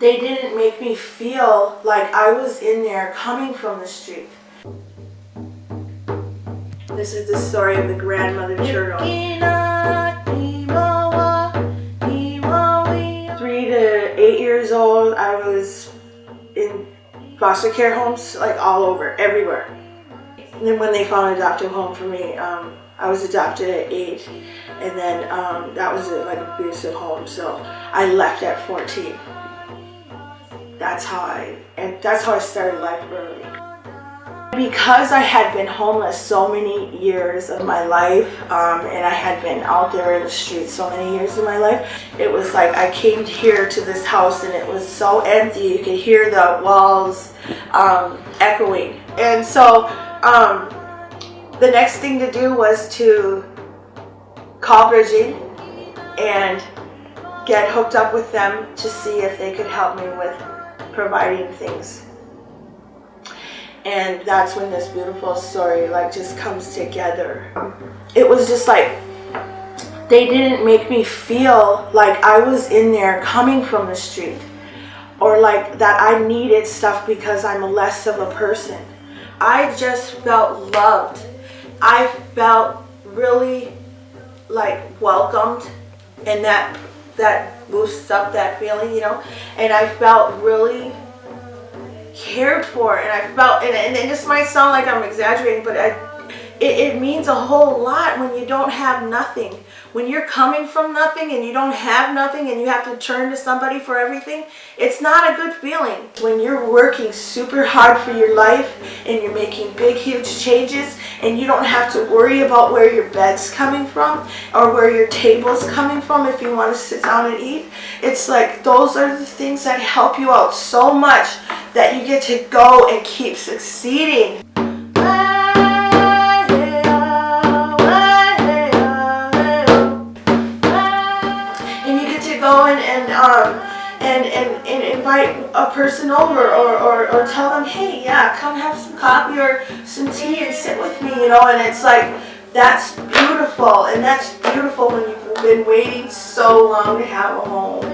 they didn't make me feel like I was in there coming from the street. This is the story of the grandmother turtle. Three to eight years old, I was in foster care homes, like all over, everywhere. And then when they found an adoptive home for me, um, I was adopted at eight, and then um, that was a, like abusive home, so I left at 14. That's how I, and that's how I started life early. Because I had been homeless so many years of my life, um, and I had been out there in the streets so many years of my life, it was like I came here to this house and it was so empty. You could hear the walls um, echoing. And so um, the next thing to do was to call Bridging and get hooked up with them to see if they could help me with providing things. And that's when this beautiful story like just comes together. It was just like they didn't make me feel like I was in there coming from the street or like that I needed stuff because I'm less of a person. I just felt loved. I felt really like welcomed and that that boosts up that feeling, you know, and I felt really cared for and I felt, and, and, and this might sound like I'm exaggerating, but I, it, it means a whole lot when you don't have nothing. When you're coming from nothing and you don't have nothing and you have to turn to somebody for everything, it's not a good feeling. When you're working super hard for your life and you're making big, huge changes and you don't have to worry about where your bed's coming from or where your table's coming from if you want to sit down and eat, it's like those are the things that help you out so much that you get to go and keep succeeding. And and um, and, and, and invite a person over or, or, or tell them, hey, yeah, come have some coffee or some tea and sit with me, you know, and it's like, that's beautiful, and that's beautiful when you've been waiting so long to have a home.